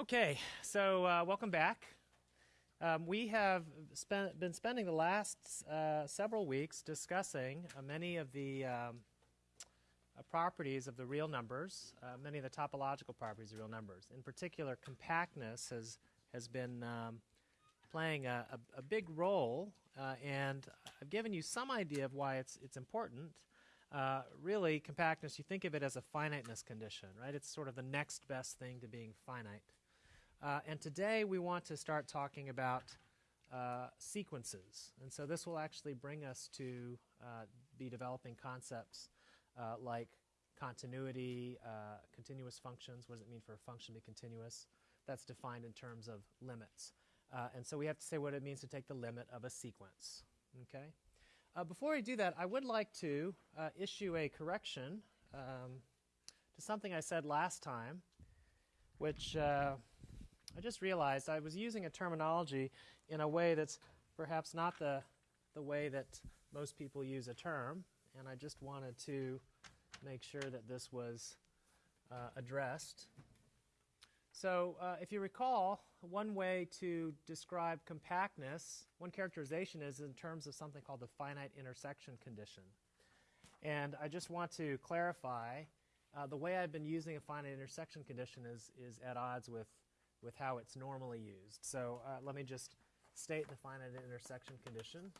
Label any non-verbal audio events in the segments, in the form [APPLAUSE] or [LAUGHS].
Okay, so uh, welcome back. Um, we have spent, been spending the last uh, several weeks discussing uh, many of the um, uh, properties of the real numbers, uh, many of the topological properties of real numbers. In particular, compactness has, has been um, playing a, a, a, big role, uh, and I've given you some idea of why it's, it's important. Uh, really, compactness, you think of it as a finiteness condition, right? It's sort of the next best thing to being finite. Uh, and today we want to start talking about uh, sequences. And so this will actually bring us to uh, be developing concepts uh, like continuity, uh, continuous functions. What does it mean for a function to be continuous? That's defined in terms of limits. and so we have to say what it means to take the limit of a sequence. Okay? Uh, before I do that, I would like to uh, issue a correction um, to something I said last time, which uh, I just realized I was using a terminology in a way that's perhaps not the, the way that most people use a term, and I just wanted to make sure that this was uh, addressed. So uh, if you recall, one way to describe compactness, one characterization is in terms of something called the finite intersection condition. And I just want to clarify, uh, the way I've been using a finite intersection condition is, is at odds with, with how it's normally used. So uh, let me just state the finite intersection condition.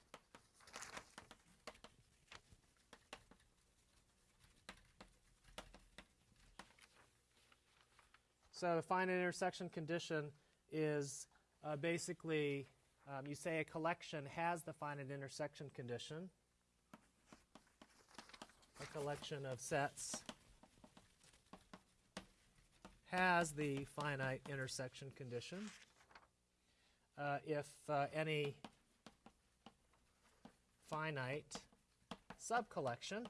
So the finite intersection condition is uh, basically um, you say a collection has the finite intersection condition. A collection of sets has the finite intersection condition uh, if uh, any finite subcollection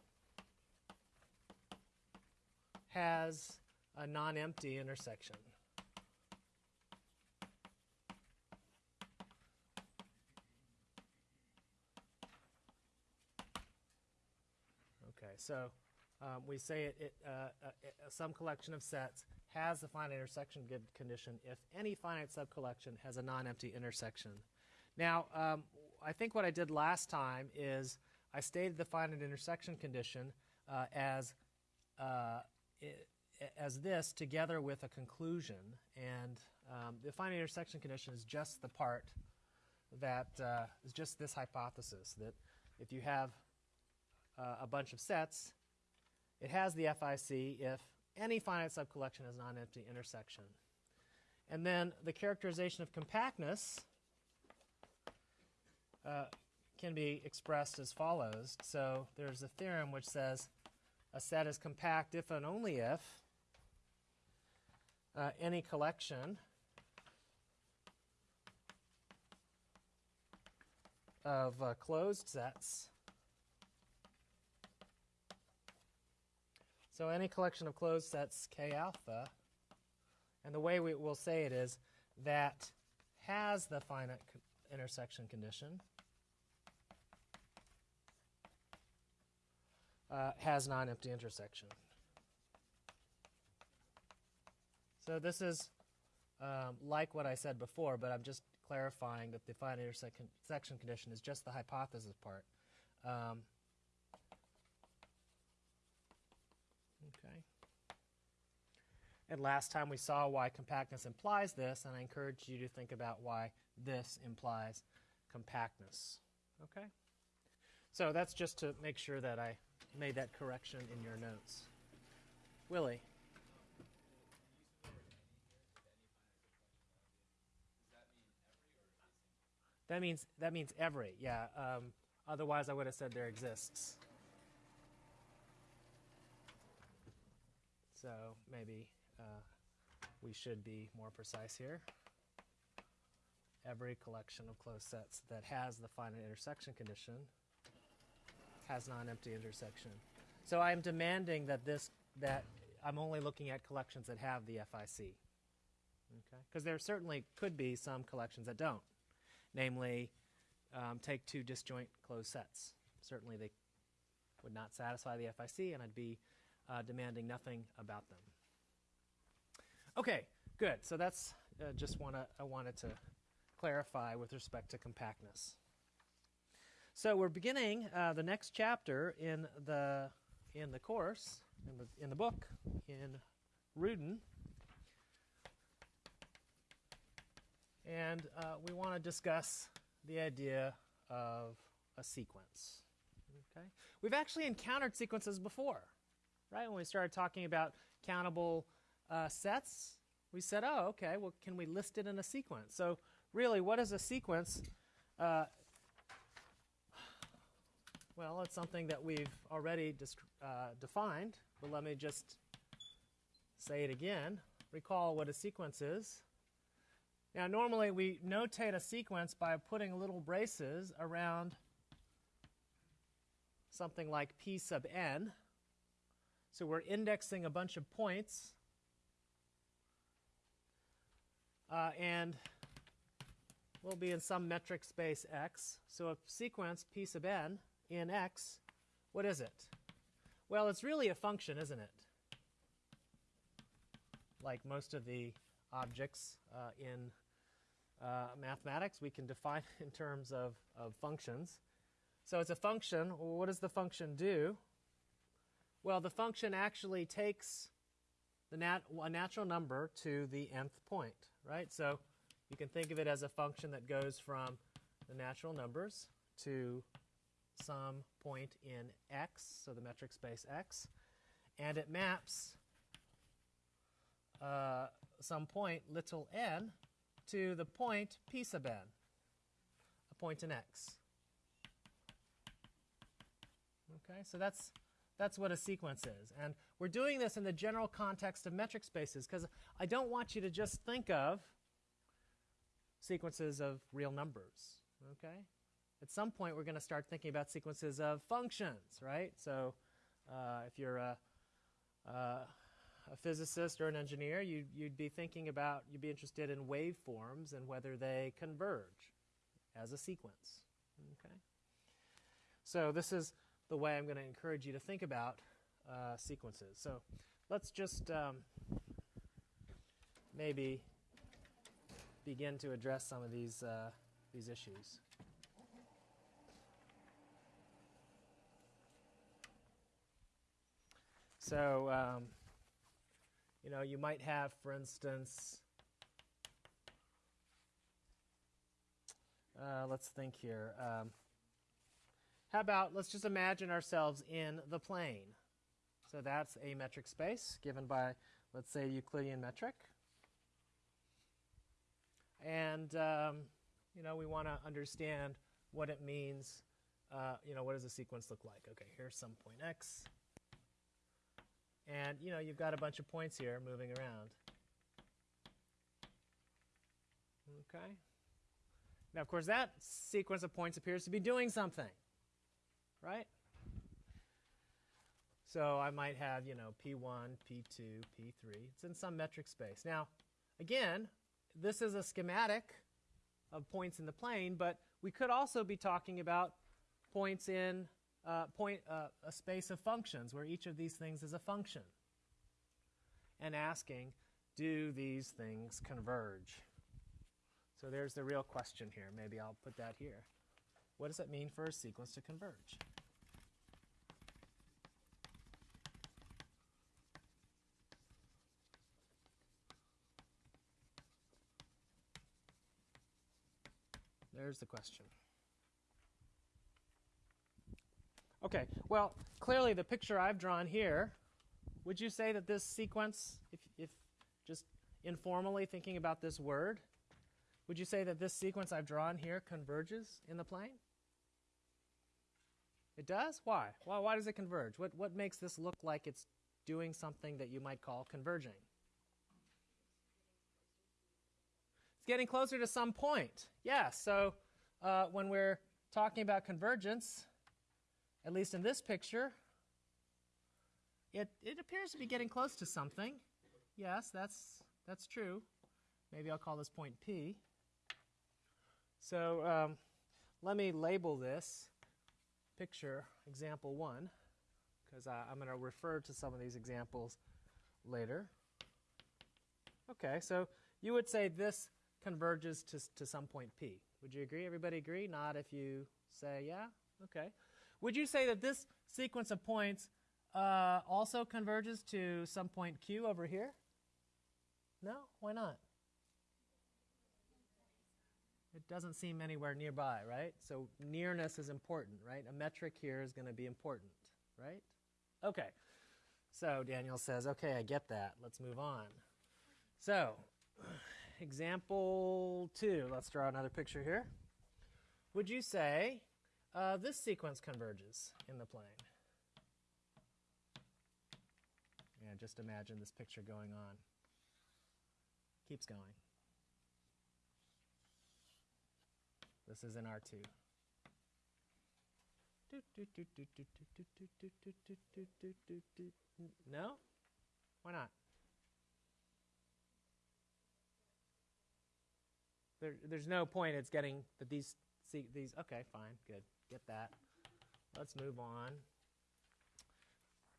has a non-empty intersection. Okay, so um, we say it, it uh, uh, some collection of sets has the finite intersection condition if any finite subcollection has a non-empty intersection. Now, um, I think what I did last time is I stated the finite intersection condition uh, as uh, as this together with a conclusion. And um, the finite intersection condition is just the part that uh, is just this hypothesis that if you have uh, a bunch of sets, it has the FIC if any finite subcollection has non-empty intersection. And then the characterization of compactness uh, can be expressed as follows. So there's a theorem which says a set is compact if and only if uh, any collection of uh, closed sets. So any collection of closed sets K alpha, and the way we will say it is that has the finite co intersection condition, uh, has non-empty intersection. So this is um, like what I said before, but I'm just clarifying that the finite intersection condition is just the hypothesis part. Um, okay. And last time we saw why compactness implies this, and I encourage you to think about why this implies compactness. Okay? So that's just to make sure that I made that correction in your notes. Willie. That means that means every, yeah. Um, otherwise, I would have said there exists. So maybe uh, we should be more precise here. Every collection of closed sets that has the finite intersection condition has non-empty intersection. So I'm demanding that this that I'm only looking at collections that have the FIC. Okay? Because there certainly could be some collections that don't namely um, take two disjoint closed sets. Certainly they would not satisfy the FIC, and I'd be uh, demanding nothing about them. Okay, Good. So that's uh, just to I wanted to clarify with respect to compactness. So we're beginning uh, the next chapter in the in the course in the in the book in Rudin, and uh, we want to discuss the idea of a sequence. Okay, we've actually encountered sequences before, right? When we started talking about countable uh, sets, we said, "Oh, okay. Well, can we list it in a sequence?" So, really, what is a sequence? Uh, well, it's something that we've already uh, defined, but let me just say it again. Recall what a sequence is. Now, normally we notate a sequence by putting little braces around something like p sub n. So we're indexing a bunch of points. Uh, and we'll be in some metric space x. So a sequence p sub n in x, what is it? Well, it's really a function, isn't it? Like most of the objects uh, in uh, mathematics, we can define [LAUGHS] in terms of, of functions. So it's a function. What does the function do? Well, the function actually takes the nat a natural number to the nth point, right? So you can think of it as a function that goes from the natural numbers to some point in x, so the metric space x, and it maps uh, some point, little n, to the point p sub n, a point in x. Okay, so that's that's what a sequence is. And we're doing this in the general context of metric spaces because I don't want you to just think of sequences of real numbers. Okay? At some point, we're going to start thinking about sequences of functions, right? So uh, if you're a, uh, a physicist or an engineer, you, you'd be thinking about, you'd be interested in waveforms and whether they converge as a sequence. Okay? So this is the way I'm going to encourage you to think about uh, sequences. So let's just um, maybe begin to address some of these, uh, these issues. So, um, you know, you might have, for instance, uh, let's think here. Um, how about, let's just imagine ourselves in the plane. So that's a metric space given by, let's say, Euclidean metric. And, um, you know, we want to understand what it means. Uh, you know, what does a sequence look like? Okay, here's some point x. And you know, you've got a bunch of points here moving around. Okay. Now, of course, that sequence of points appears to be doing something, right? So I might have, you know, P1, P2, P3. It's in some metric space. Now, again, this is a schematic of points in the plane, but we could also be talking about points in uh, point, uh, a space of functions where each of these things is a function and asking, do these things converge? So there's the real question here. Maybe I'll put that here. What does it mean for a sequence to converge? There's the question. Okay, well, clearly the picture I've drawn here, would you say that this sequence, if, if just informally thinking about this word, would you say that this sequence I've drawn here converges in the plane? It does? Why? Why, why does it converge? What, what makes this look like it's doing something that you might call converging? It's getting closer to some point. Yeah, so uh, when we're talking about convergence, at least in this picture, it, it appears to be getting close to something. Yes, that's, that's true. Maybe I'll call this point P. So um, let me label this picture example 1 because I'm going to refer to some of these examples later. Okay, so you would say this converges to, to some point P. Would you agree? Everybody agree? Not if you say yeah? Okay. Would you say that this sequence of points uh, also converges to some point Q over here? No? Why not? It doesn't seem anywhere nearby, right? So nearness is important, right? A metric here is going to be important, right? Okay. So Daniel says, okay, I get that. Let's move on. So, example two. Let's draw another picture here. Would you say uh, this sequence converges in the plane? Yeah, just imagine this picture going on. Keeps going. This is in R2. No? Why not? There, there's no point. It's getting that these see these. Okay, fine, good, get that. Let's move on.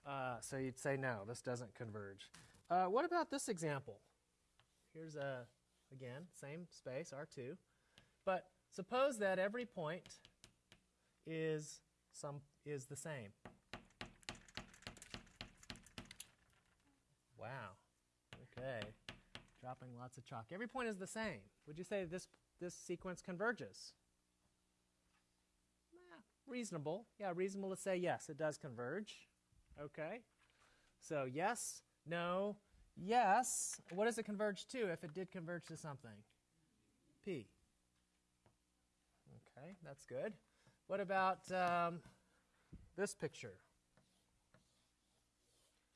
Uh, so you'd say no, this doesn't converge. Uh, what about this example? Here's a again same space R2, but suppose that every point is some is the same. Wow. Okay. Dropping lots of chalk. Every point is the same. Would you say this this sequence converges? Eh, reasonable. Yeah, reasonable to say yes, it does converge. Okay. So yes, no, yes. What does it converge to if it did converge to something? P. Okay, that's good. What about um, this picture?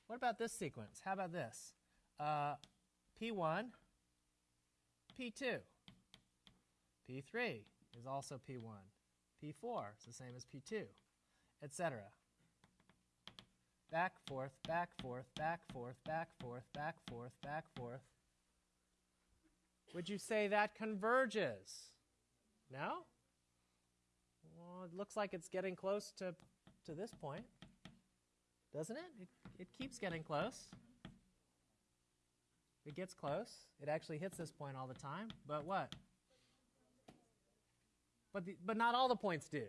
What about this sequence? How about this? Uh, P1, P2. P3 is also P1. P4 is the same as P2, etc. Back, forth, back, forth, back, forth, back, forth, back, forth, back, forth. Would you say that converges? No? Well, it looks like it's getting close to, to this point, doesn't it? it? It keeps getting close. It gets close. It actually hits this point all the time. But what? But, the, but not all the points do,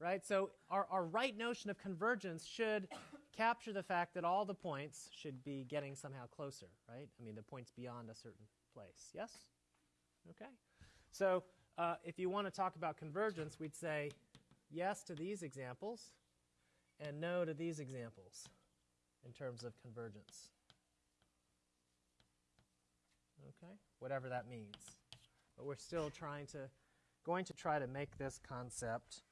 right? So our, our right notion of convergence should capture the fact that all the points should be getting somehow closer, right? I mean, the points beyond a certain place. Yes? Okay. So uh, if you want to talk about convergence, we'd say yes to these examples and no to these examples in terms of convergence. Okay? Whatever that means. But we're still trying to, going to try to make this concept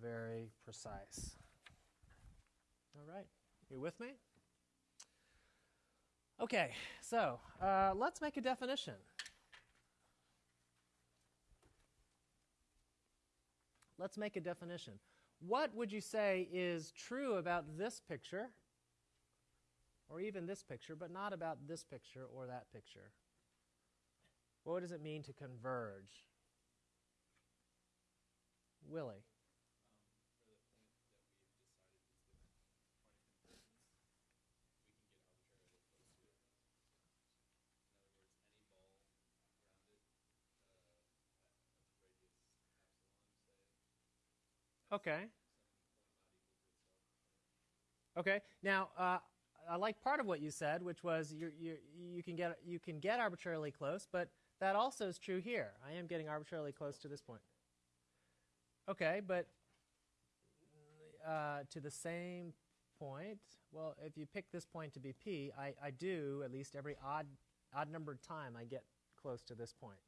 very precise. All right. You with me? Okay, so uh, let's make a definition. Let's make a definition. What would you say is true about this picture, or even this picture, but not about this picture or that picture? What does it mean to converge? Willie. Okay. Okay. Now, uh, I like part of what you said, which was you you you can get you can get arbitrarily close, but that also is true here. I am getting arbitrarily close to this point. Okay, but uh, to the same point. Well, if you pick this point to be p, I, I do at least every odd odd numbered time I get close to this point.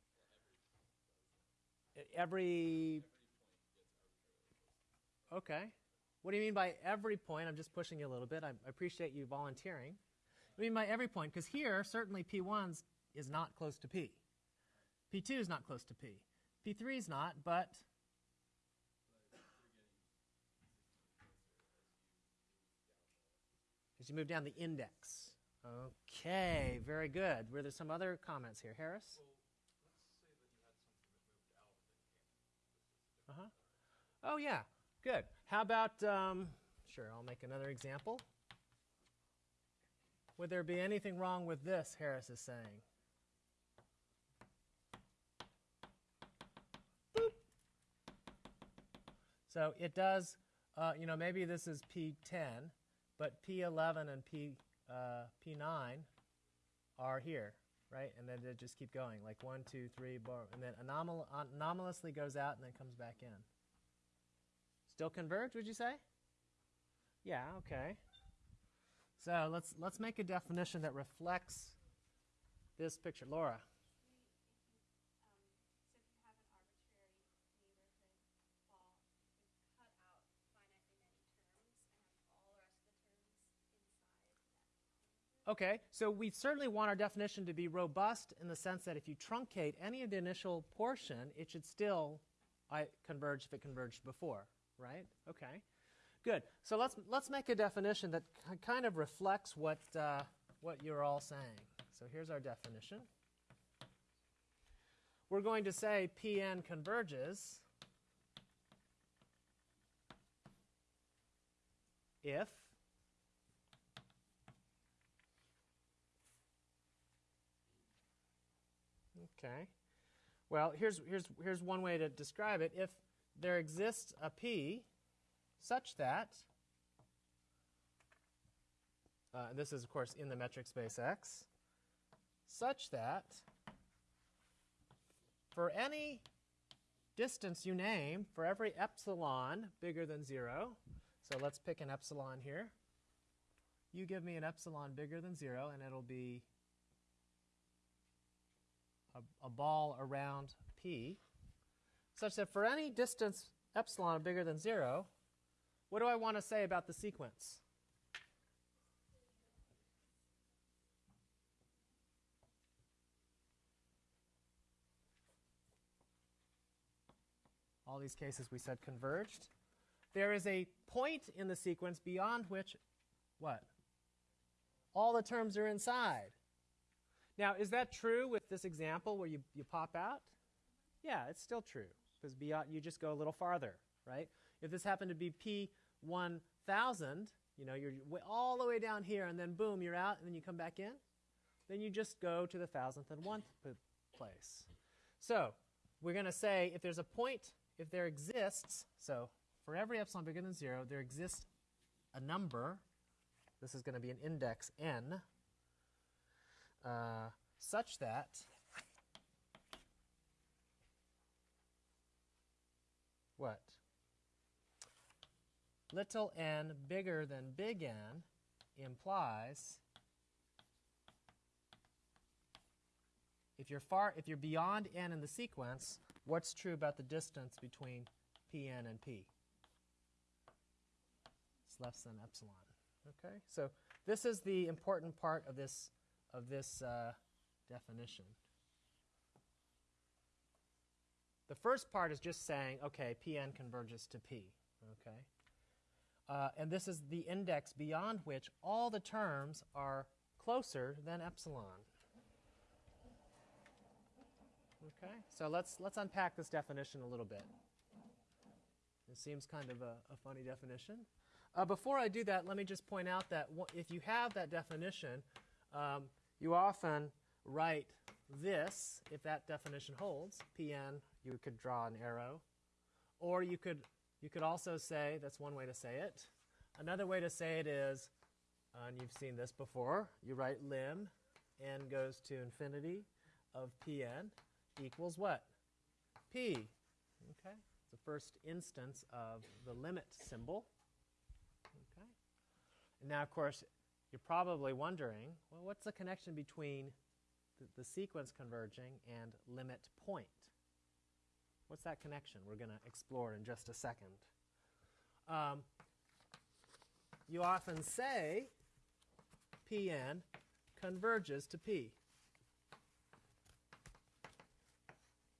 Every Okay. What do you mean by every point? I'm just pushing you a little bit. I appreciate you volunteering. I mean by every point, because here, certainly P1 is not close to P. P2 is not close to P. P3 is not, but as you move down the index. Okay, very good. Were there some other comments here? Harris? Uh huh. Oh, yeah. Good. How about, um, sure, I'll make another example. Would there be anything wrong with this, Harris is saying? So it does, uh, you know, maybe this is P10, but P11 and P, uh, P9 are here, right? And then they just keep going, like one, two, three, bar, and then anomal- anomalously goes out and then comes back in. Still converge, would you say? Yeah, okay. So let's let's make a definition that reflects this picture. Laura. Okay, so we certainly want our definition to be robust in the sense that if you truncate any of the initial portion, it should still converge if it converged before, right? Okay, good. So let's, let's make a definition that kind of reflects what, uh, what you're all saying. So here's our definition. We're going to say Pn converges if Okay. Well, here's, here's, here's one way to describe it. If there exists a P such that, uh, this is, of course, in the metric space X, such that for any distance you name, for every epsilon bigger than 0, so let's pick an epsilon here. You give me an epsilon bigger than 0, and it'll be a, a ball around P, such that for any distance epsilon bigger than 0, what do I want to say about the sequence? All these cases we said converged. There is a point in the sequence beyond which, what? All the terms are inside. Now, is that true with this example where you, you pop out? Yeah, it's still true because you just go a little farther, right? If this happened to be P1000, you know, you're all the way down here and then boom, you're out and then you come back in, then you just go to the thousandth and one place. So we're going to say if there's a point, if there exists, so for every epsilon bigger than 0, there exists a number. This is going to be an index n uh, such that what? Little n bigger than big N implies if you're far if you're beyond n in the sequence, what's true about the distance between Pn and P? It's less than epsilon. Okay? So this is the important part of this of this uh, definition. The first part is just saying, okay, Pn converges to P. Okay? Uh, and this is the index beyond which all the terms are closer than epsilon. Okay, so let's let's unpack this definition a little bit. It seems kind of a, a funny definition. Uh, before I do that, let me just point out that if you have that definition, um, you often write this, if that definition holds, Pn, you could draw an arrow. Or you could, you could also say, that's one way to say it. Another way to say it is, and you've seen this before, you write lim, n goes to infinity of Pn equals what? P. Okay, it's the first instance of the limit symbol. Okay, and now of course you're probably wondering, well, what's the connection between the, sequence converging and limit point? What's that connection? We're going to explore in just a second. Um, you often say Pn converges to P.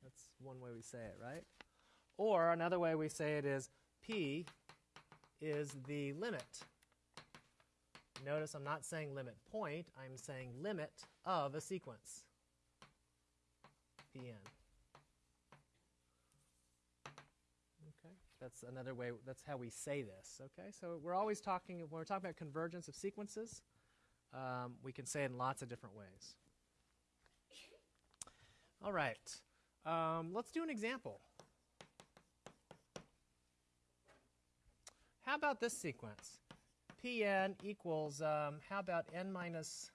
That's one way we say it, right? Or another way we say it is P is the limit Notice I'm not saying limit point, I'm saying limit of a sequence. Pn. Okay, that's another way, that's how we say this. Okay, so we're always talking, when we're talking about convergence of sequences, um, we can say it in lots of different ways. All right, um, let's do an example. how about this sequence? Pn equals, um, how about n minus,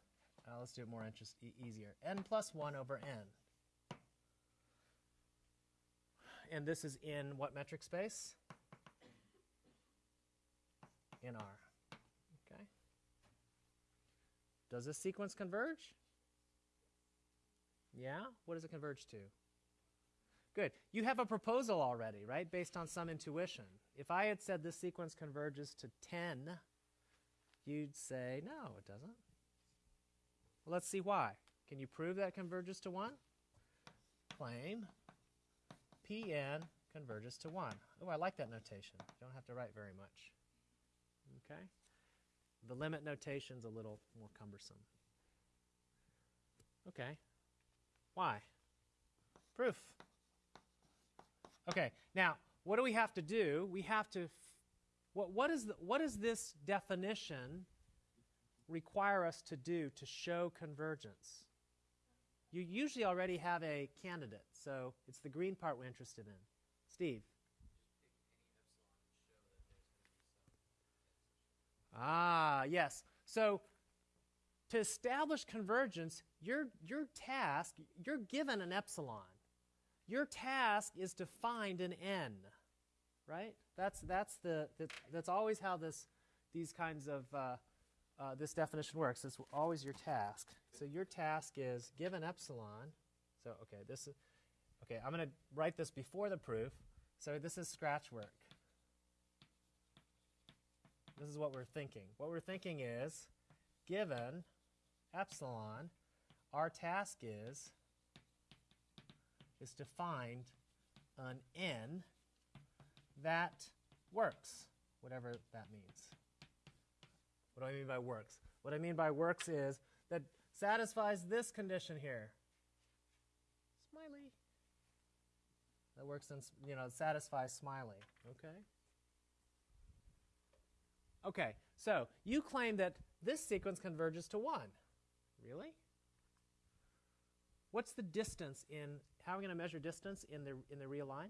uh, let's do it more interest, e easier, n plus 1 over n. And this is in what metric space? In R. Okay. Does this sequence converge? Yeah? What does it converge to? Good. You have a proposal already, right, based on some intuition. If I had said this sequence converges to 10, you'd say, no, it doesn't. Well, let's see why. Can you prove that converges to 1? Claim Pn converges to 1. Oh, I like that notation. You don't have to write very much. Okay? The limit notation's a little more cumbersome. Okay. Why? Proof. Okay, now, what do we have to do? We have to, what, what, is the, what does this definition require us to do to show convergence? You usually already have a candidate, so it's the green part we're interested in. Steve. Ah, yes. So to establish convergence, your, your task, you're given an epsilon. Your task is to find an n, right? That's, that's, the, that's always how this, these kinds of, uh, uh, this definition works. It's always your task. So your task is given epsilon. So, okay, this is, okay, I'm going to write this before the proof. So this is scratch work. This is what we're thinking. What we're thinking is, given epsilon, our task is is to find an n that works, whatever that means. What do I mean by works? What I mean by works is that satisfies this condition here. Smiley. That works in, you know, satisfies smiley. Okay? Okay, so you claim that this sequence converges to 1. Really? What's the distance in how are we going to measure distance in the, in the real line?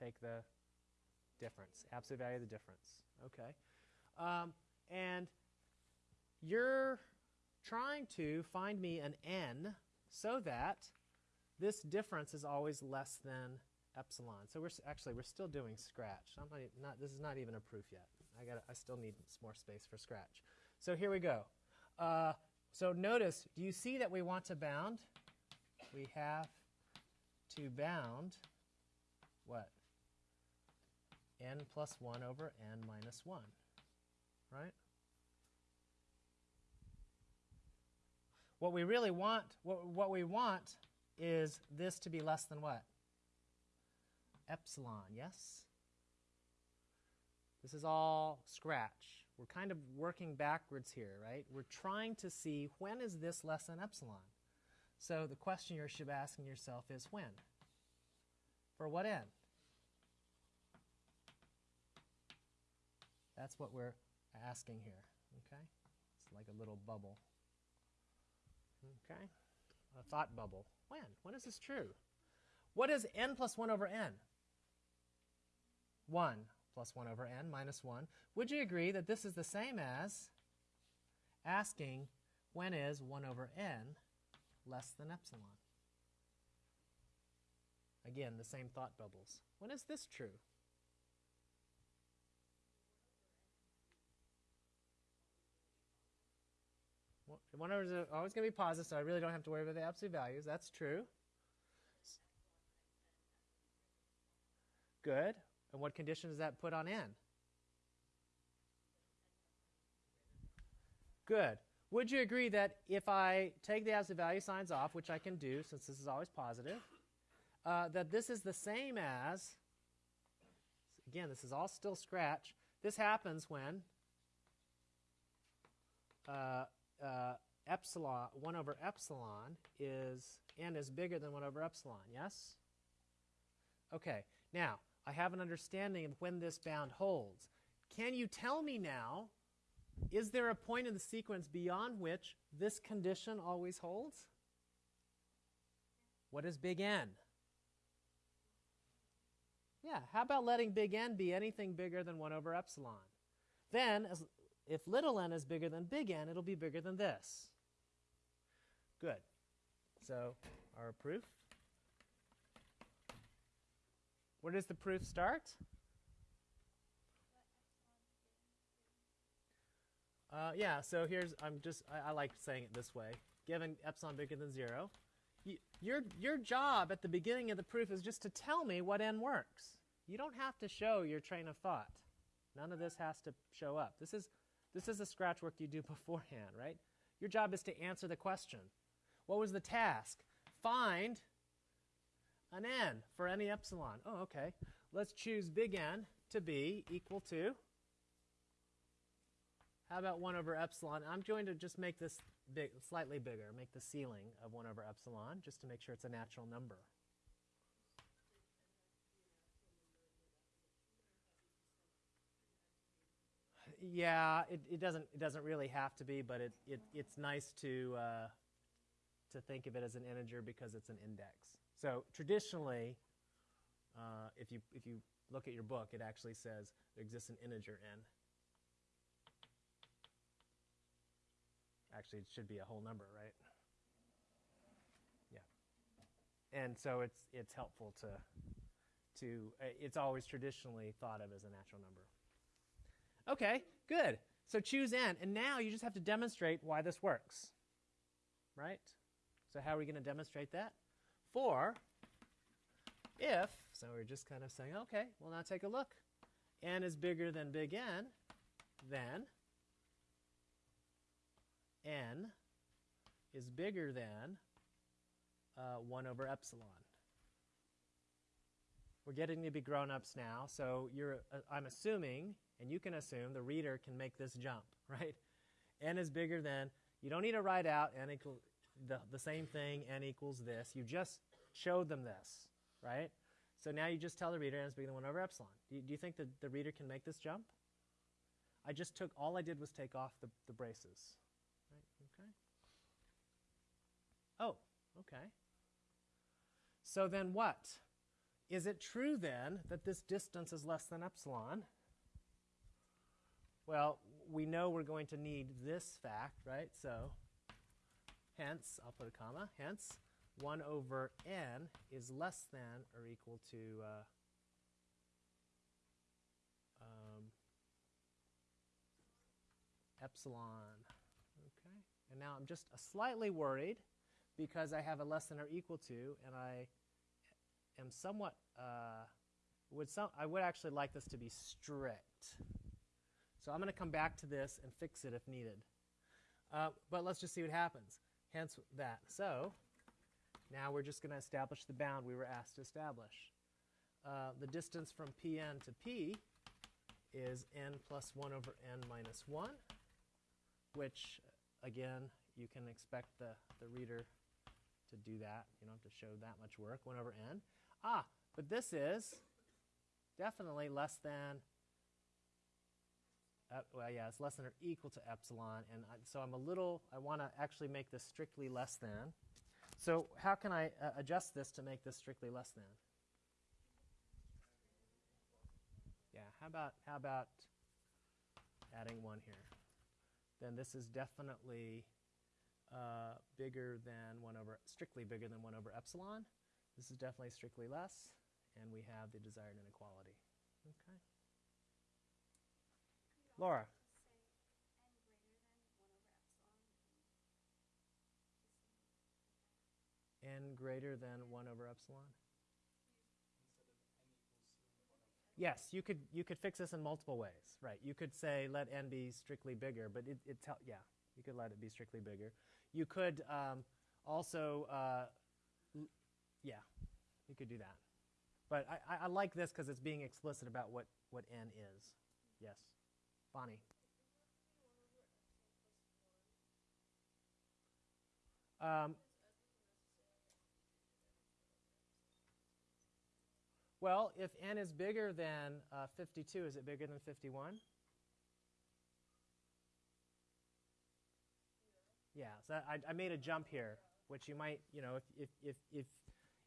Take the difference, absolute value of the difference. Okay. Um, and you're trying to find me an n so that this difference is always less than epsilon. So we're actually we're still doing scratch. Not, not, this is not even a proof yet. I got I still need some more space for scratch. So here we go. Uh, so notice, do you see that we want to bound? we have to bound what? N plus 1 over n minus 1, right? What we really want, what, what we want is this to be less than what? Epsilon, yes? This is all scratch. We're kind of working backwards here, right? We're trying to see when is this less than epsilon? So the question you should be asking yourself is when? For what n? That's what we're asking here. Okay? It's like a little bubble. Okay? A thought bubble. When? When is this true? What is n plus 1 over n? 1 plus 1 over n minus 1. Would you agree that this is the same as asking when is 1 over n less than epsilon. Again, the same thought bubbles. When is this true? One over is always going to be positive, so I really don't have to worry about the absolute values. That's true. Good. And what condition does that put on n? Good. Would you agree that if I take the absolute value signs off, which I can do since this is always positive, uh, that this is the same as, again, this is all still scratch. This happens when uh, uh, epsilon, 1 over epsilon is, n is bigger than 1 over epsilon, yes? Okay, now, I have an understanding of when this bound holds. Can you tell me now is there a point in the sequence beyond which this condition always holds? What is big N? Yeah, how about letting big N be anything bigger than 1 over epsilon? Then, as, if little n is bigger than big N, it'll be bigger than this. Good. So, our proof. Where does the proof start? Uh, yeah, so here's, I'm just, I, I, like saying it this way. Given epsilon bigger than 0, your, your job at the beginning of the proof is just to tell me what n works. You don't have to show your train of thought. None of this has to show up. This is, this is the scratch work you do [LAUGHS] beforehand, right? Your job is to answer the question. What was the task? Find an n for any epsilon. Oh, okay. Let's choose big N to be equal to, how about 1 over epsilon? I'm going to just make this big, slightly bigger, make the ceiling of 1 over epsilon, just to make sure it's a natural number. Yeah, it, it doesn't it doesn't really have to be, but it, it it's nice to uh, to think of it as an integer because it's an index. So traditionally, uh, if you if you look at your book, it actually says there exists an integer n. Actually, it should be a whole number, right? Yeah. And so it's it's helpful to to uh, it's always traditionally thought of as a natural number. Okay, good. So choose n, and now you just have to demonstrate why this works, right? So how are we going to demonstrate that? For if, so we're just kind of saying, okay, well now take a look. n is bigger than big N, then n is bigger than uh, 1 over epsilon. We're getting to be grown-ups now, so you're, uh, I'm assuming, and you can assume, the reader can make this jump, [LAUGHS] right? n is bigger than, you don't need to write out n equal, the, the same thing, n equals this. You just showed them this, right? So now you just tell the reader n is bigger than 1 over epsilon. Do you, do you think that the reader can make this jump? I just took, all I did was take off the, the braces. Right? Okay. Oh, okay. So then what? Is it true then that this distance is less than epsilon? Well, we know we're going to need this fact, right? So hence, I'll put a comma, hence 1 over n is less than or equal to uh, um, epsilon. Okay, and now I'm just slightly worried because I have a less than or equal to, and I am somewhat, uh, would some, I would actually like this to be strict. So I'm going to come back to this and fix it if needed. Uh, but let's just see what happens. Hence that. So now we're just going to establish the bound we were asked to establish. Uh, the distance from Pn to P is n plus 1 over n minus 1, which, again, you can expect the, the reader to do that. You don't have to show that much work, 1 over n. Ah, but this is definitely less than, well, yeah, it's less than or equal to epsilon. And I, so I'm a little, I want to actually make this strictly less than. So how can I uh, adjust this to make this strictly less than? Yeah, how about, how about adding 1 here? Then this is definitely uh, bigger than 1 over, strictly bigger than 1 over epsilon. This is definitely strictly less, and we have the desired inequality. Okay. Laura. n greater than 1 over epsilon? Yes, you could you could fix this in multiple ways, right? You could say let n be strictly bigger, but it, it tell yeah, you could let it be strictly bigger. You could um, also uh, yeah, you could do that. But I, I like this because it's being explicit about what, what n is. Yes. Bonnie. Um, well, if n is bigger than uh, 52, is it bigger than 51? Yeah, so I, I made a jump here, which you might, you know, if, if, if, if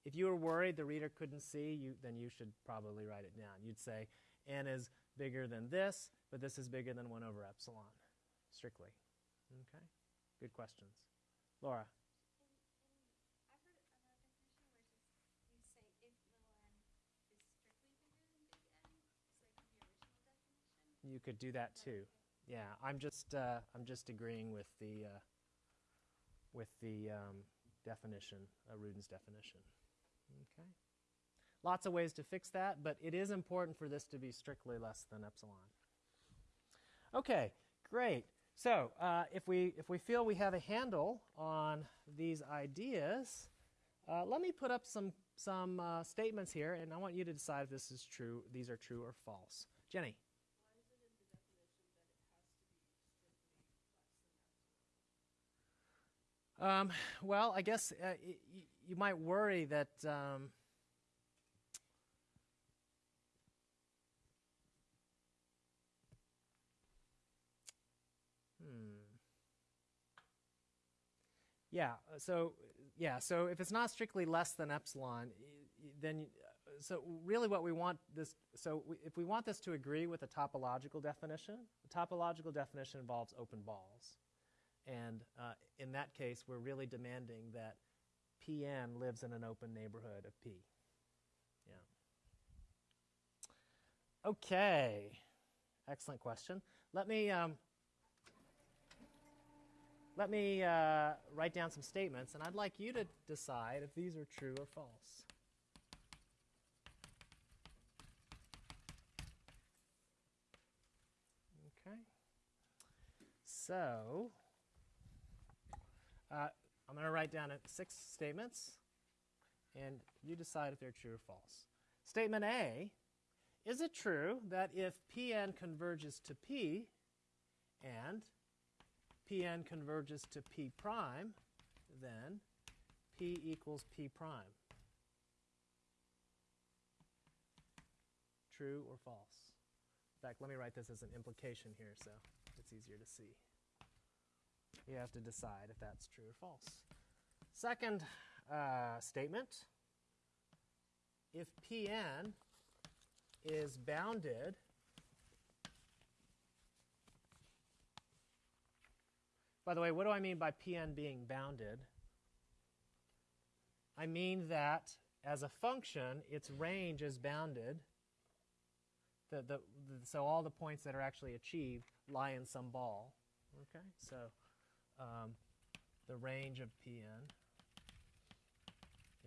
if you were worried the reader couldn't see, you, then you should probably write it down. You'd say n is bigger than this, but this is bigger than 1 over epsilon, strictly. Okay? Good questions. Laura? You could do that too. Yeah, I'm just uh, I'm just agreeing with the uh, with the um, definition, uh, Rudin's definition. Okay. Lots of ways to fix that, but it is important for this to be strictly less than epsilon. Okay, great. So uh, if we if we feel we have a handle on these ideas, uh, let me put up some some uh, statements here, and I want you to decide if this is true. These are true or false. Jenny. Um, well, I guess uh, y- you might worry that. Um, Yeah. So yeah. So if it's not strictly less than epsilon, then so really what we want this. So we, if we want this to agree with the topological definition, the topological definition involves open balls. And uh, in that case, we're really demanding that Pn lives in an open neighborhood of P. Yeah. Okay. Excellent question. Let me um, let me uh, write down some statements, and I'd like you to decide if these are true or false. Okay. So. Uh, I'm going to write down six statements, and you decide if they're true or false. Statement A Is it true that if Pn converges to P and Pn converges to P prime, then P equals P prime? True or false? In fact, let me write this as an implication here so it's easier to see. You have to decide if that's true or false. Second uh, statement if Pn is bounded By the way, what do I mean by Pn being bounded? I mean that as a function, its range is bounded. The, the, the, so all the points that are actually achieved lie in some ball. Okay, so um, the range of Pn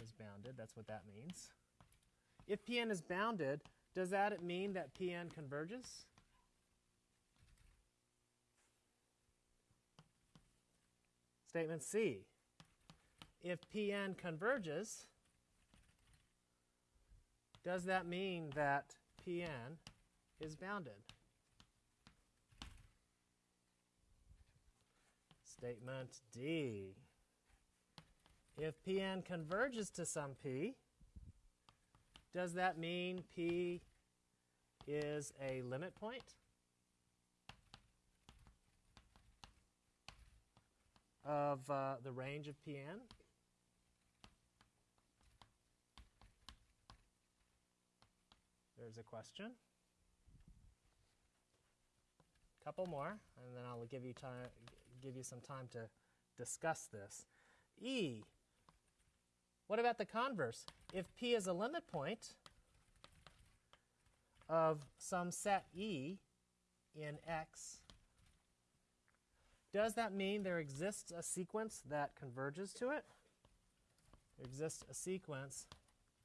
is bounded. That's what that means. If Pn is bounded, does that mean that Pn converges? Statement C. If Pn converges, does that mean that Pn is bounded? Statement D. If Pn converges to some P, does that mean P is a limit point? Of uh, the range of Pn? There's a question. Couple more, and then I'll give you time, give you some time to discuss this. E. What about the converse? If P is a limit point of some set E in X, does that mean there exists a sequence that converges to it? There exists a sequence,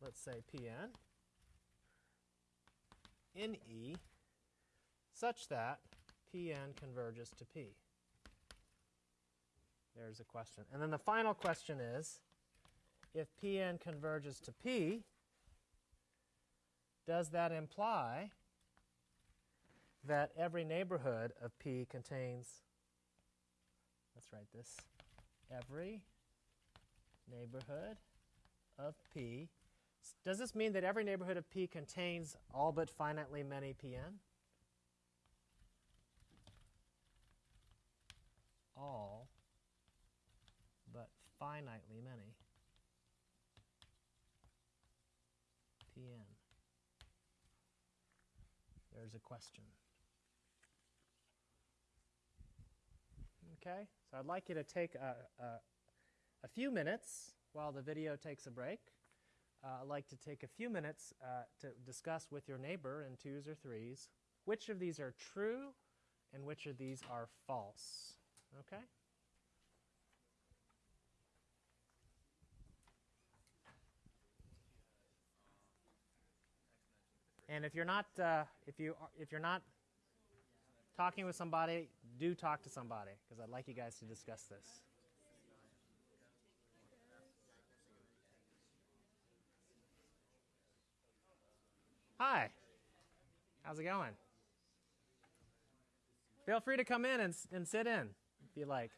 let's say Pn, in E, such that Pn converges to P. There's a question. And then the final question is, if Pn converges to P, does that imply that every neighborhood of P contains, let's write this, every neighborhood of P. Does this mean that every neighborhood of P contains all but finitely many Pn? All but finitely many. Pn? There's a question. Okay, so I'd like you to take a, a, a few minutes while the video takes a break. Uh, I'd like to take a few minutes uh, to discuss with your neighbor in twos or threes which of these are true and which of these are false. Okay? And if you're not, uh, if you are, if you're not talking with somebody, do talk to somebody because I'd like you guys to discuss this. Hi. How's it going? Feel free to come in and, and sit in if you like.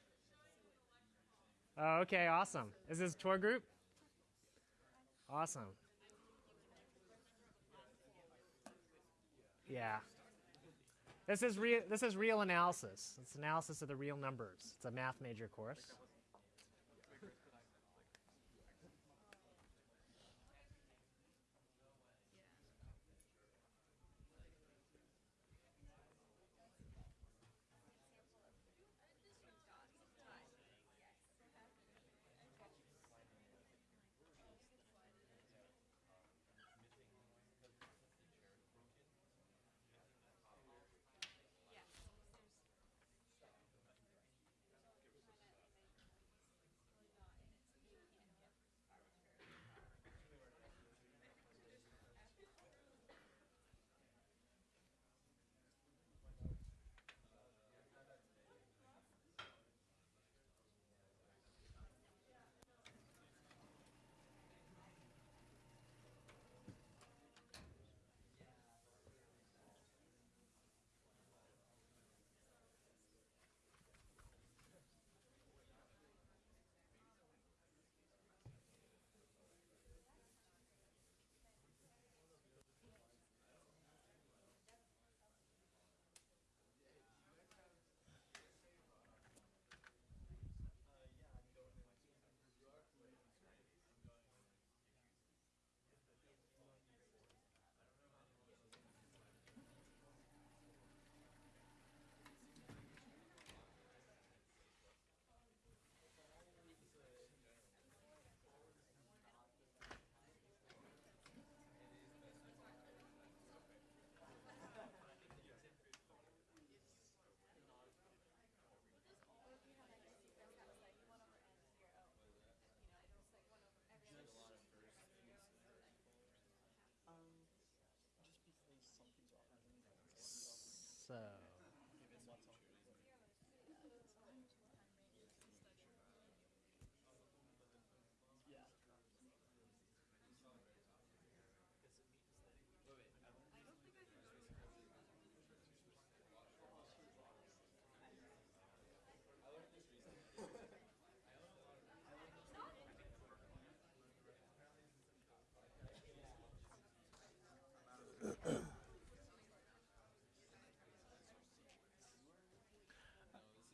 Oh, okay, awesome. Is this tour group? Awesome. Yeah. This is real. This is real analysis. It's analysis of the real numbers. It's a math major course.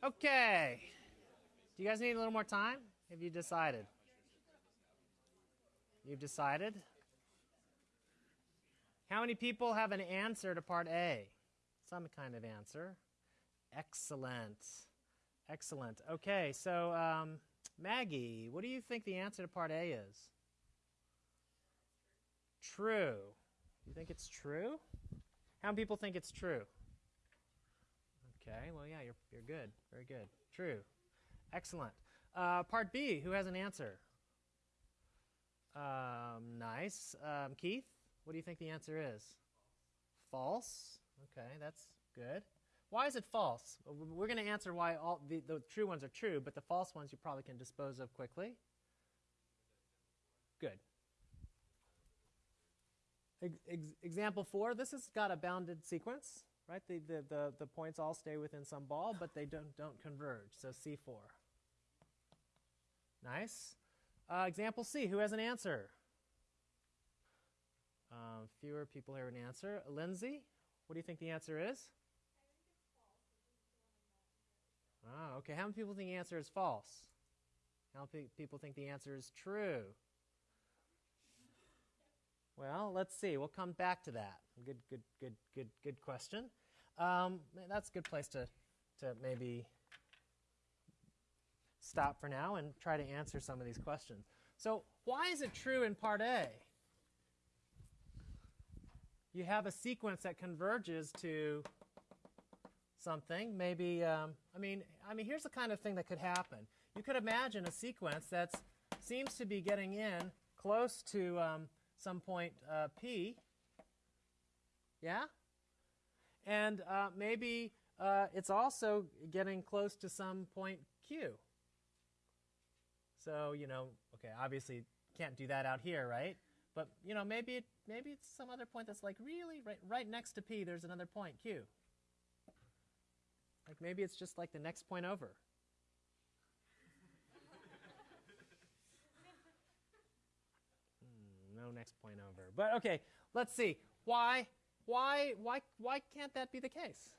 Okay. Do you guys need a little more time? Have you decided? You've decided? How many people have an answer to part A? Some kind of answer. Excellent. Excellent. Okay, so um, Maggie, what do you think the answer to part A is? True. You think it's true? How many people think it's true? Okay, well, yeah, you're, you're good. Very good. True. Excellent. Uh, part B, who has an answer? Um, nice. Um, Keith, what do you think the answer is? False. Okay, that's good. Why is it false? We're going to answer why all the, the true ones are true, but the false ones you probably can dispose of quickly. Good. Ex example four, this has got a bounded sequence right? The, the, the, the points all stay within some ball, but they don't, don't converge. So C4. Nice. Uh, example C, who has an answer? Um, fewer people have an answer. Lindsay, what do you think the answer is? Ah, okay. How many people think the answer is false? How many people think the answer is true? Well, let's see. We'll come back to that. Good, good, good, good, good question. Um, that's a good place to, to maybe stop for now and try to answer some of these questions. So, why is it true in part A? You have a sequence that converges to something. Maybe, um, I mean, I mean, here's the kind of thing that could happen. You could imagine a sequence that seems to be getting in close to um, some point uh, P. Yeah? And uh, maybe uh, it's also getting close to some point Q. So, you know, okay, obviously can't do that out here, right? But, you know, maybe, it, maybe it's some other point that's like really right, right next to P, there's another point Q. Like maybe it's just like the next point over. hmm, no next point over. But okay, let's see. Why, why, why, why can't that be the case?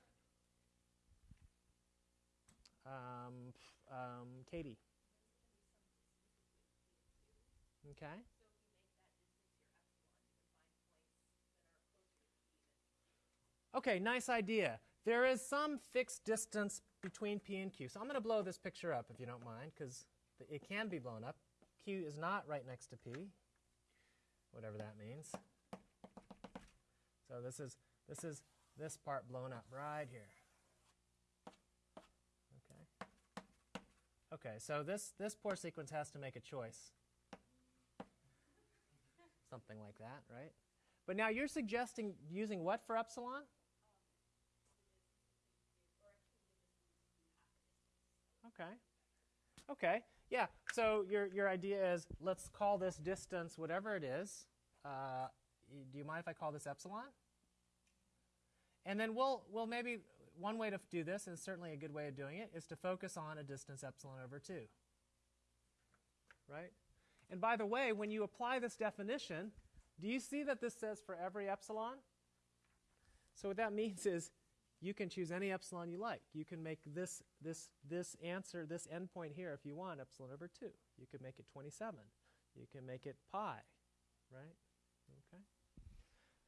Um, um, Katie. Okay. Okay, nice idea. There is some fixed distance between P and Q. So I'm going to blow this picture up if you don't mind, because it can be blown up. Q is not right next to P, whatever that means. So this is this is this part blown up right here. Okay. Okay, so this this poor sequence has to make a choice. Something like that, right? But now you're suggesting using what for epsilon? Okay. Okay. Yeah. So your your idea is let's call this distance whatever it is. Uh, do you mind if I call this epsilon? And then we'll we'll maybe one way to do this, and certainly a good way of doing it, is to focus on a distance epsilon over two. Right. And by the way, when you apply this definition, do you see that this says for every epsilon? So what that [LAUGHS] means is you can choose any epsilon you like. You can make this, this, this answer, this endpoint here, if you want, epsilon over 2. You could make it 27. You can make it pi, right? Okay.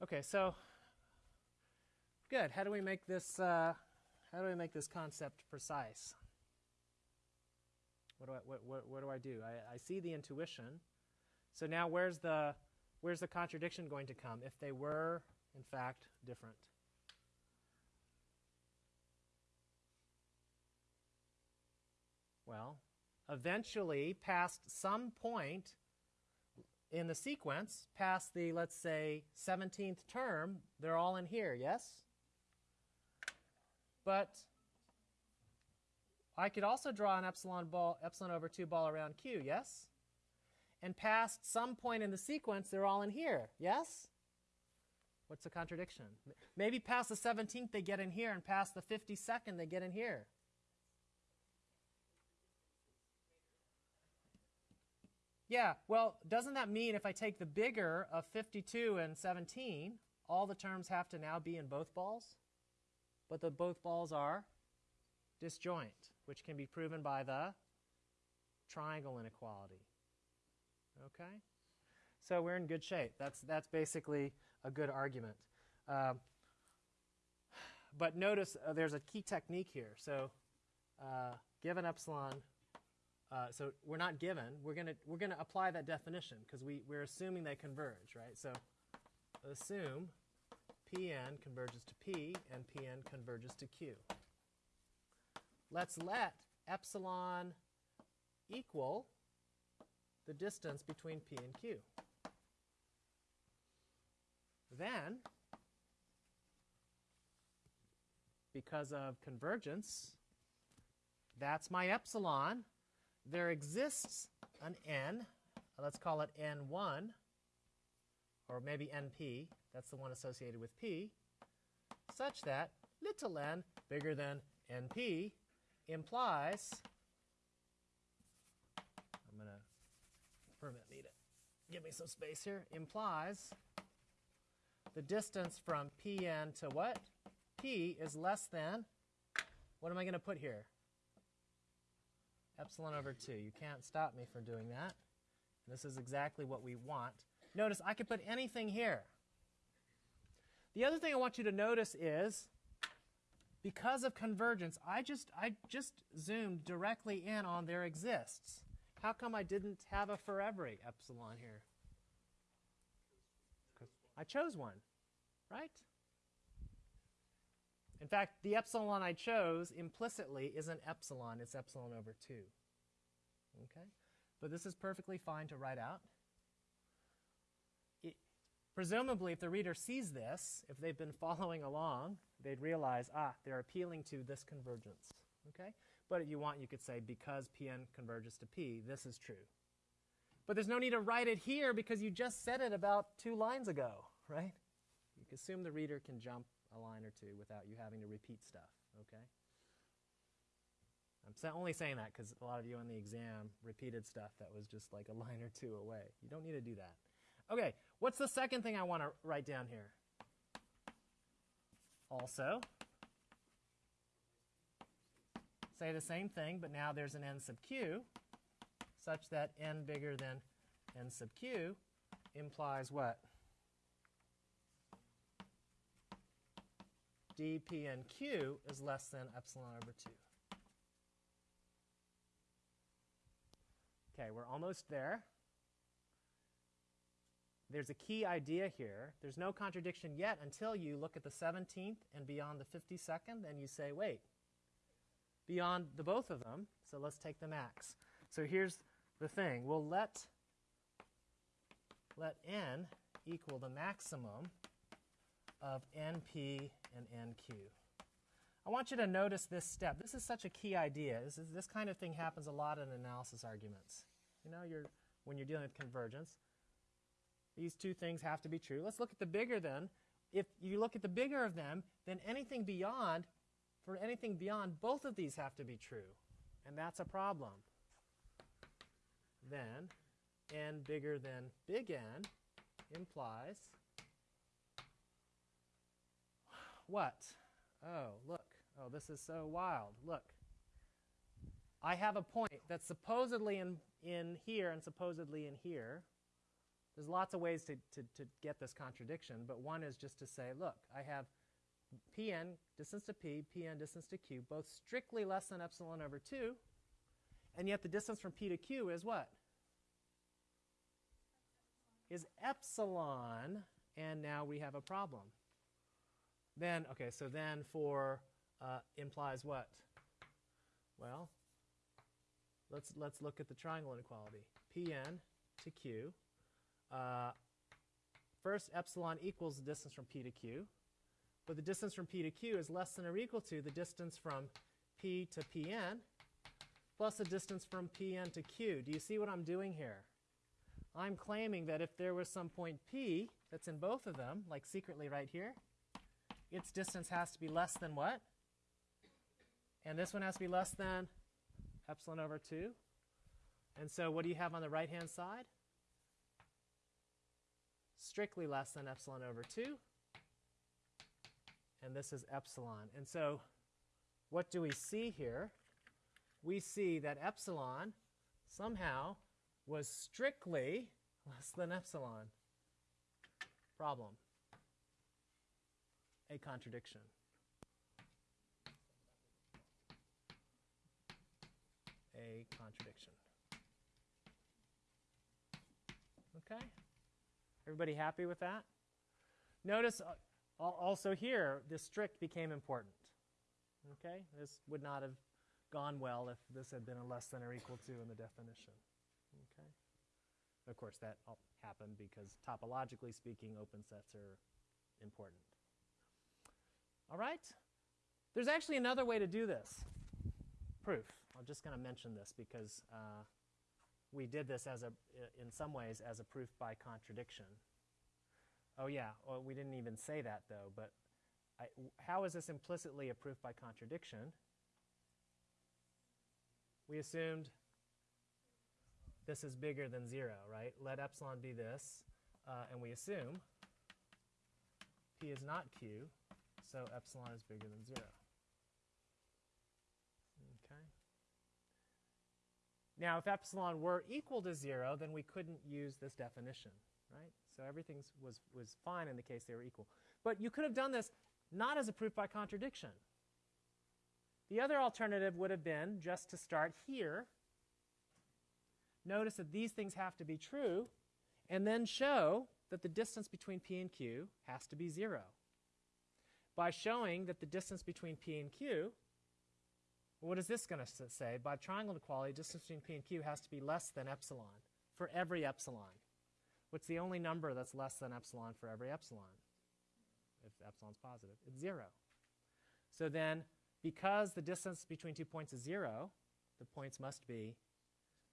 Okay, so good. How do we make this, uh, how do we make this concept precise? What do I, what, what, what do, I do? I, I see the intuition. So now where's the, where's the contradiction going to come if they were, in fact, different? Well, eventually, past some point in the sequence, past the, let's say, 17th term, they're all in here, yes? But I could also draw an epsilon ball, epsilon over 2 ball around Q, yes? And past some point in the sequence, they're all in here, yes? What's the contradiction? Maybe past the 17th they get in here, and past the 52nd they get in here. Yeah, well, doesn't that mean if I take the bigger of 52 and 17, all the terms have to now be in both balls? But the both balls are disjoint, which can be proven by the triangle inequality. Okay? So we're in good shape. That's, that's basically a good argument. Um, but notice uh, there's a key technique here. So uh, given epsilon uh, so we're not given. We're going to we're to apply that definition because we, we're assuming they converge, right? So assume Pn converges to P and Pn converges to Q. Let's let epsilon equal the distance between P and Q. Then, because of convergence, that's my epsilon there exists an n, let's call it n1, or maybe np, that's the one associated with p, such that little n bigger than np implies, I'm going to permit me to give me some space here, implies the distance from pn to what? p is less than, what am I going to put here? epsilon over 2. You can't stop me from doing that. This is exactly what we want. notice I could put anything here. The other thing I want you to notice is because of convergence, I just, I just zoomed directly in on there exists. How come I didn't have a for every epsilon here? I chose one, right? In fact, the epsilon I chose implicitly isn't epsilon, it's epsilon over 2. Okay? But this is perfectly fine to write out. Presumably, if the reader sees this, if they've been following along, they'd realize, ah, they're appealing to this convergence. Okay? But if you want, you could say, because Pn converges to P, this is true. But there's no need to write it here because you just said it about two lines ago, right? You can assume the reader can jump a line or two without you having to repeat stuff, okay? I'm only saying that because a lot of you on the exam repeated stuff that was just like a [LAUGHS] line or two away. You don't need to do that. Okay, what's the second thing I want to write down here? Also, say the same thing, but now there's an n sub q such that n bigger than n sub q implies what? dpnq is less than epsilon over 2. Okay, we're almost there. There's a key idea here. There's no contradiction yet until you look at the 17th and beyond the 52nd, and you say, wait, beyond the both of them, so let's take the max. So here's the thing. We'll let, let n equal the maximum of np and nq. I want you to notice this step. This is such a key idea. This, is, this kind of thing happens a lot in analysis arguments. You know, you're, when you're dealing with convergence, these two things have to be true. Let's look at the bigger then. If you look at the bigger of them, then anything beyond, for anything beyond, both of these have to be true. And that's a problem. Then n bigger than big N implies what? Oh, look. Oh, this is so wild. Look. I have a point that's supposedly in, in here and supposedly in here. There's lots of ways to, to, to get this contradiction, but one is just to say, look, I have Pn, distance to P, Pn, distance to Q, both strictly less than epsilon over 2, and yet the distance from P to Q is what? Is epsilon, and now we have a problem. Then, okay, so then for uh, implies what? Well, let's, let's look at the triangle inequality. Pn to Q. Uh, first, epsilon equals the distance from P to Q. But the distance from P to Q is less than or equal to the distance from P to Pn plus the distance from Pn to Q. Do you see what I'm doing here? I'm claiming that if there was some point P that's in both of them, like secretly right here, its distance has to be less than what? And this one has to be less than epsilon over 2. And so what do you have on the right-hand side? Strictly less than epsilon over 2. And this is epsilon. And so what do we see here? We see that epsilon somehow was strictly [LAUGHS] less than epsilon. Problem a contradiction. A contradiction. Okay? Everybody happy with that? Notice uh, also here, this strict became important. Okay? This would not have gone well if this had been a less than or equal to in the definition. Okay? Of course, that happened because topologically speaking, open sets are important. All right? There's actually another way to do this. Proof. I'm just going to mention this because uh, we did this as a, in some ways as a proof by contradiction. Oh yeah, well, we didn't even say that though, but I, how is this implicitly a proof by contradiction? We assumed this is bigger than 0, right? Let epsilon be this, uh, and we assume p is not q, so epsilon is bigger than 0. Okay. Now, if epsilon were equal to 0, then we couldn't use this definition, right? So everything was, was fine in the case they were equal. But you could have done this not as a proof by contradiction. The other alternative would have been just to start here. Notice that these things have to be true, and then show that the distance between P and Q has to be 0. By showing that the distance between P and Q, what is this going to say? By triangle inequality, distance between P and Q has to be less than epsilon for every epsilon. What's the only number that's less than epsilon for every epsilon? If epsilon's positive, it's 0. So then, because the distance between two points is 0, the points must be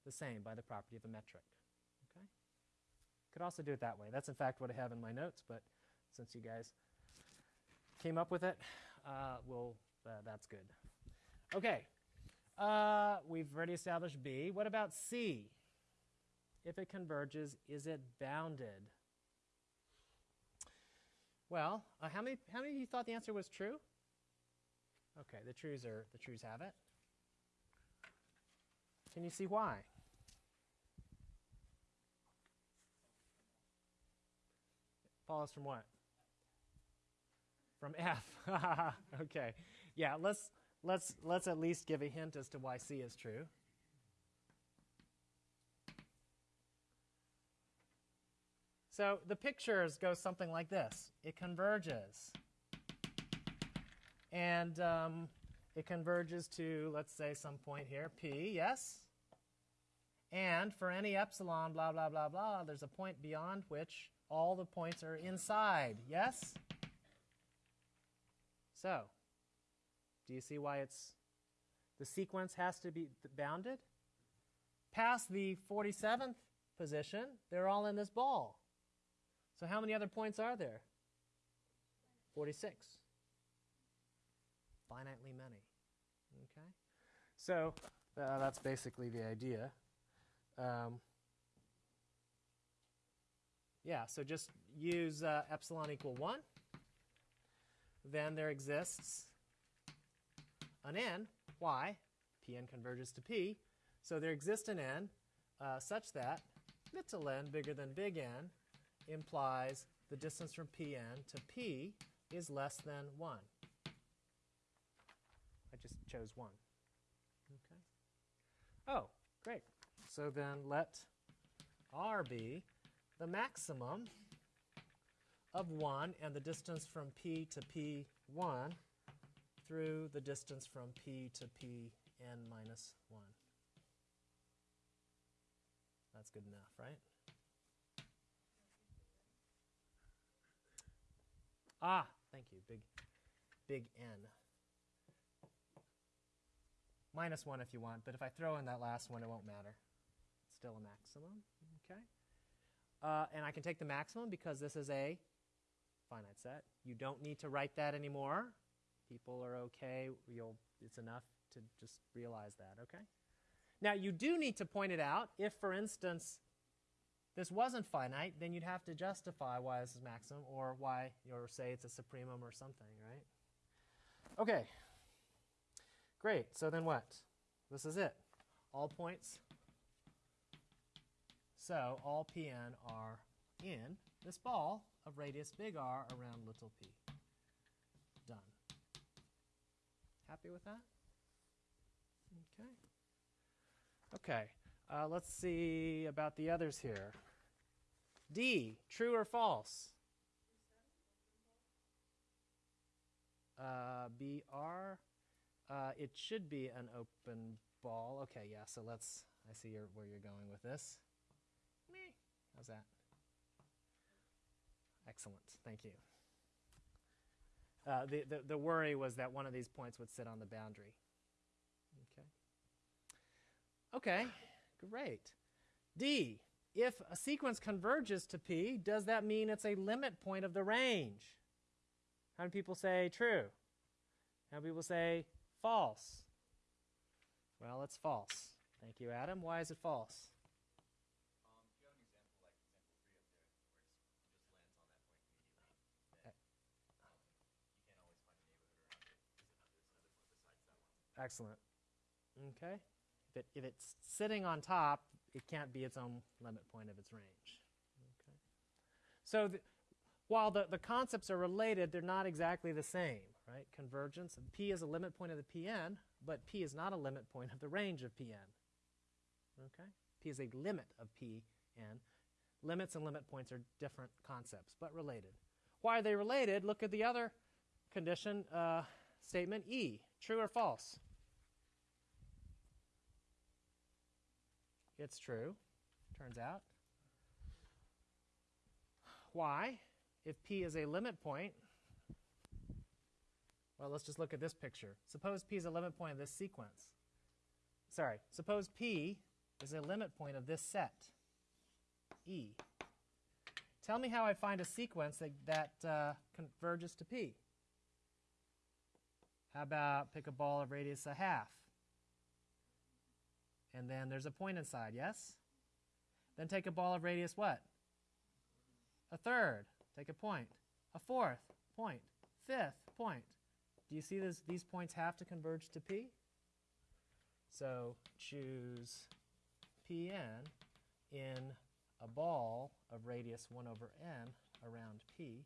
the same by the property of a metric. Okay? Could also do it that way. That's in fact what I have in my notes, but since you guys came up with it, uh, we'll, uh, that's good. Okay, uh, we've already established B. What about C? If it converges, is it bounded? Well, uh, how many how many of you thought the answer was true? Okay, the trues are the trues have it. Can you see why? Follows from what? From F. [LAUGHS] okay. Yeah, let's let's let's at least give a hint as to why C is true. So the pictures go something like this. It converges. And um, it converges to, let's say, some point here, P, yes? And for any epsilon, blah, blah, blah, blah, there's a point beyond which all the points are inside, yes? So, do you see why it's, the sequence has to be bounded? Past the 47th position, they're all in this ball. So how many other points are there? 46. Finitely many. Okay? So uh, that's basically the idea. Um, yeah, so just use uh, epsilon equal 1. Then there exists an n. Why? Pn converges to P. So there exists an n uh, such that little n bigger than big N implies the distance from Pn to P is less than 1. I just chose 1. Okay. Oh, great. So then let R be the maximum of 1 and the distance from P to P1 through the distance from P to Pn minus 1. That's good enough, right? Ah, thank you. Big, big N. Minus 1 if you want, but if I throw in that last one, it won't matter. It's still a maximum. Okay. Uh, and I can take the maximum because this is a finite set. You don't need to write that anymore. People are okay. You'll, it's enough to just realize that, okay? Now, you do need to point it out. If, for instance, this wasn't finite, then you'd have to justify why this is maximum or why, or say it's a supremum or something, right? Okay. Great. So then what? This is it. All points. So all Pn are in this ball of radius big R around little p. Done. Happy with that? Okay. Okay. Uh, let's see about the others here. D, true or false? Uh, BR, uh, it should be an open ball. Okay, yeah, so let's, I see your, where you're going with this. Me. How's that? Excellent, thank you. Uh, the, the, the worry was that one of these points would sit on the boundary. Okay. Okay, great. D, if a sequence converges to P, does that mean it's a limit point of the range? How many people say true? How many people say false? Well, it's false. Thank you, Adam. Why is it false? Excellent. Okay. If, it, if it's sitting on top, it can't be its own limit point of its range. Okay. So th- while the, the concepts are related, they're not exactly the same, right? Convergence, P is a limit point of the Pn, but P is not a limit point of the range of Pn. Okay? P is a limit of Pn. Limits and limit points are different concepts, but related. Why are they related? Look at the other condition uh, statement E. True or false? It's true, turns out. Why? If P is a limit point, well, let's just look at this picture. Suppose P is a limit point of this sequence. Sorry, suppose P is a limit point of this set, E. Tell me how I find a sequence that, that uh, converges to P. How about pick a ball of radius a half? And then there's a point inside, yes? Then take a ball of radius what? A third. Take a point. A fourth point. Fifth point. Do you see this, these points have to converge to P? So choose Pn in a ball of radius 1 over n around P.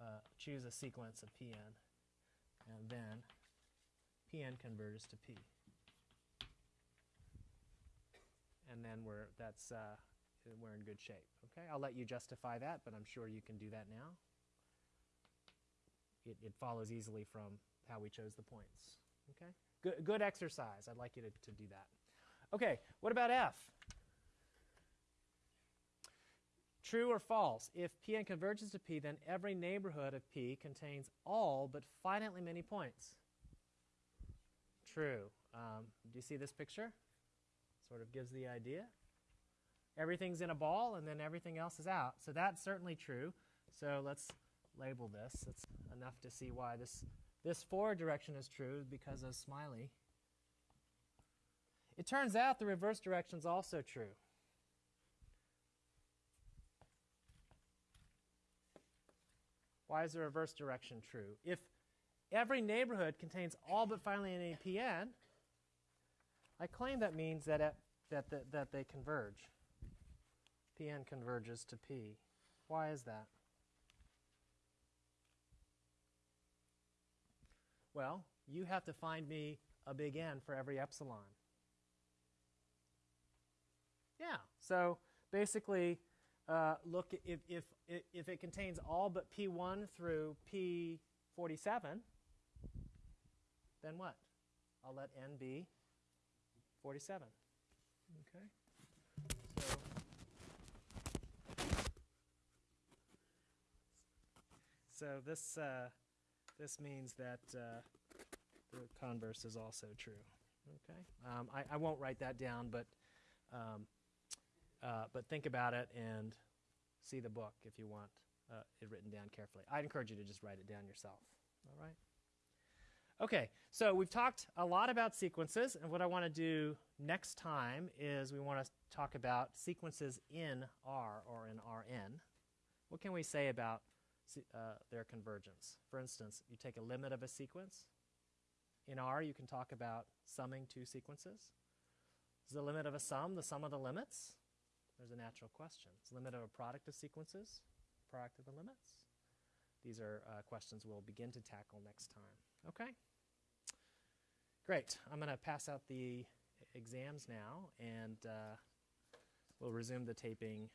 Uh, choose a sequence of Pn, and then Pn converges to P. And then we're, that's, uh, we're in good shape. Okay, I'll let you justify that, but I'm sure you can do that now. It, it follows easily from how we chose the points. Okay, good, good exercise. I'd like you to, to do that. Okay, what about F? True or false? If Pn converges to P, then every neighborhood of P contains all but finitely many points. True. Um, do you see this picture? Sort of gives the idea. Everything's in a ball and then everything else is out. So that's certainly true. So let's label this. It's enough to see why this, this forward direction is true because of smiley. It turns out the reverse direction is also true. Why is the reverse direction true? If every neighborhood contains all but finally an Pn, I claim that means that, at, that, that they converge. Pn converges to P. Why is that? Well, you have to find me a big N for every epsilon. Yeah, so basically, uh, look, if, if, if it contains all but P1 through P47, then what? I'll let N be 47. Okay. So, so this, uh, this means that uh, the converse is also true. Okay. Um, I, I won't write that down, but um, uh, but think about it and see the book if you want uh, it written down carefully. I'd encourage you to just write it down yourself. All right. Okay, so we've talked a lot about sequences, and what I want to do next time is we want to talk about sequences in R or in Rn. What can we say about uh, their convergence? For instance, you take a limit of a sequence. In R, you can talk about summing two sequences. Is the limit of a sum the sum of the limits? There's a natural question. Is the limit of a product of sequences product of the limits? These are uh, questions we'll begin to tackle next time. Okay? Great. I'm going to pass out the exams now, and uh, we'll resume the taping